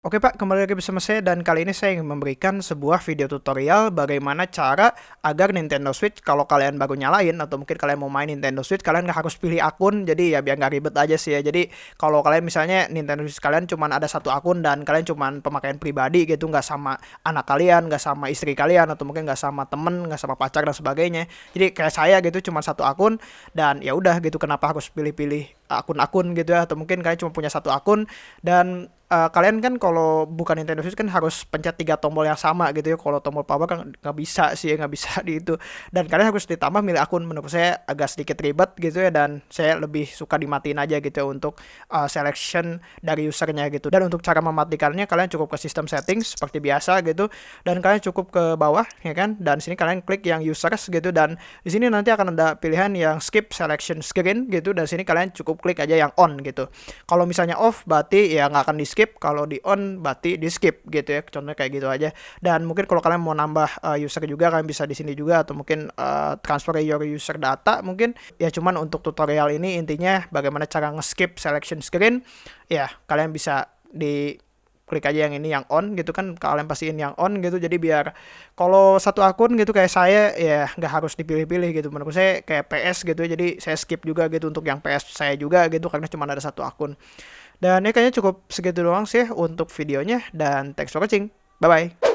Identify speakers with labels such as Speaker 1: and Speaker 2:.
Speaker 1: Oke Pak, kembali lagi bersama saya dan kali ini saya ingin memberikan sebuah video tutorial bagaimana cara agar Nintendo Switch kalau kalian baru nyalain atau mungkin kalian mau main Nintendo Switch kalian nggak harus pilih akun jadi ya biar nggak ribet aja sih ya. Jadi kalau kalian misalnya Nintendo Switch kalian cuma ada satu akun dan kalian cuma pemakaian pribadi gitu nggak sama anak kalian nggak sama istri kalian atau mungkin nggak sama temen nggak sama pacar dan sebagainya. Jadi kayak saya gitu cuma satu akun dan ya udah gitu kenapa harus pilih-pilih akun-akun gitu ya? Atau mungkin kalian cuma punya satu akun dan uh, kalian kan kalau bukan Nintendo Switch kan harus pencet tiga tombol yang sama gitu ya. Kalau tombol power kan nggak bisa sih, nggak bisa di itu. Dan kalian harus ditambah milih akun. Menurut saya agak sedikit ribet gitu ya. Dan saya lebih suka dimatiin aja gitu ya untuk uh, selection dari usernya gitu. Dan untuk cara mematikannya kalian cukup ke sistem settings seperti biasa gitu. Dan kalian cukup ke bawah ya kan. Dan sini kalian klik yang users gitu. Dan di sini nanti akan ada pilihan yang skip selection screen gitu. Dan sini kalian cukup klik aja yang on gitu. Kalau misalnya off berarti ya nggak akan di skip skip kalau di on berarti di skip gitu ya contohnya kayak gitu aja. Dan mungkin kalau kalian mau nambah uh, user juga kalian bisa di sini juga atau mungkin uh, transfer your user data mungkin. Ya cuman untuk tutorial ini intinya bagaimana cara nge-skip selection screen ya kalian bisa di klik aja yang ini yang on gitu kan kalian pastiin yang on gitu jadi biar kalau satu akun gitu kayak saya ya nggak harus dipilih-pilih gitu menurut saya kayak PS gitu jadi saya skip juga gitu untuk yang PS saya juga gitu karena cuma ada satu akun dan ya kayaknya cukup segitu doang sih untuk videonya dan thanks for watching. Bye-bye.